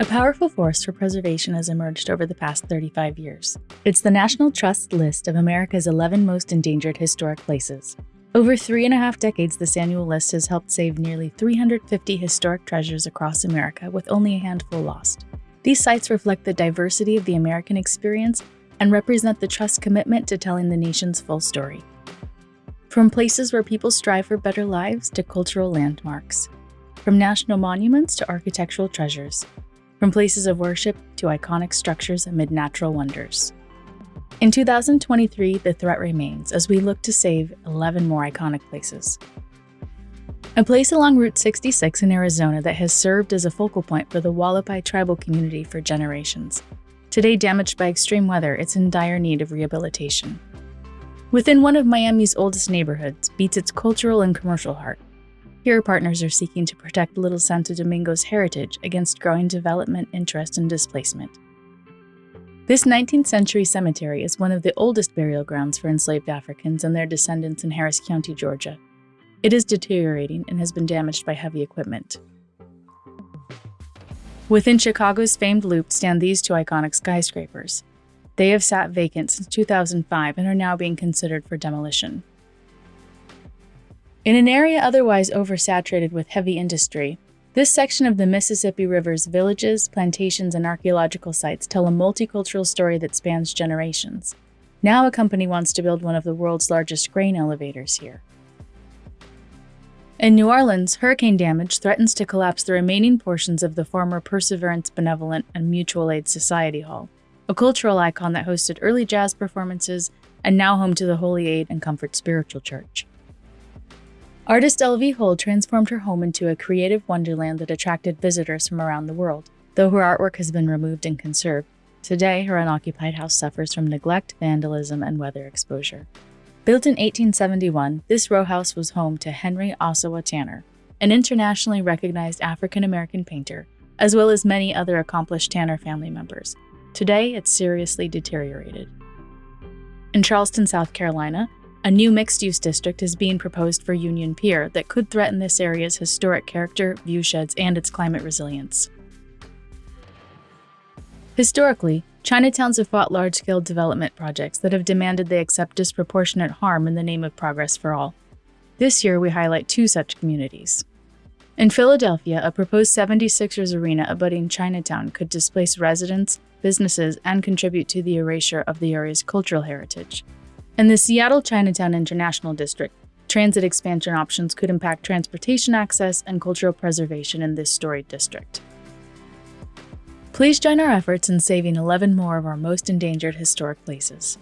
A powerful force for preservation has emerged over the past 35 years. It's the National Trust list of America's 11 most endangered historic places. Over three and a half decades, this annual list has helped save nearly 350 historic treasures across America, with only a handful lost. These sites reflect the diversity of the American experience and represent the Trust's commitment to telling the nation's full story. From places where people strive for better lives to cultural landmarks, from national monuments to architectural treasures, from places of worship to iconic structures amid natural wonders. In 2023, the threat remains as we look to save 11 more iconic places. A place along Route 66 in Arizona that has served as a focal point for the Hualapai tribal community for generations. Today damaged by extreme weather, it's in dire need of rehabilitation. Within one of Miami's oldest neighborhoods beats its cultural and commercial heart, here, partners are seeking to protect Little Santo Domingo's heritage against growing development interest and displacement. This 19th century cemetery is one of the oldest burial grounds for enslaved Africans and their descendants in Harris County, Georgia. It is deteriorating and has been damaged by heavy equipment. Within Chicago's famed Loop stand these two iconic skyscrapers. They have sat vacant since 2005 and are now being considered for demolition. In an area otherwise oversaturated with heavy industry, this section of the Mississippi River's villages, plantations, and archaeological sites tell a multicultural story that spans generations. Now a company wants to build one of the world's largest grain elevators here. In New Orleans, hurricane damage threatens to collapse the remaining portions of the former Perseverance Benevolent and Mutual Aid Society Hall, a cultural icon that hosted early jazz performances and now home to the Holy Aid and Comfort Spiritual Church. Artist LV Hull transformed her home into a creative wonderland that attracted visitors from around the world. Though her artwork has been removed and conserved, today her unoccupied house suffers from neglect, vandalism, and weather exposure. Built in 1871, this row house was home to Henry Ossawa Tanner, an internationally recognized African American painter, as well as many other accomplished Tanner family members. Today, it's seriously deteriorated. In Charleston, South Carolina, a new mixed-use district is being proposed for Union Pier that could threaten this area's historic character, viewsheds, and its climate resilience. Historically, Chinatowns have fought large-scale development projects that have demanded they accept disproportionate harm in the name of progress for all. This year, we highlight two such communities. In Philadelphia, a proposed 76ers arena abutting Chinatown could displace residents, businesses, and contribute to the erasure of the area's cultural heritage. In the Seattle Chinatown International District, transit expansion options could impact transportation access and cultural preservation in this storied district. Please join our efforts in saving 11 more of our most endangered historic places.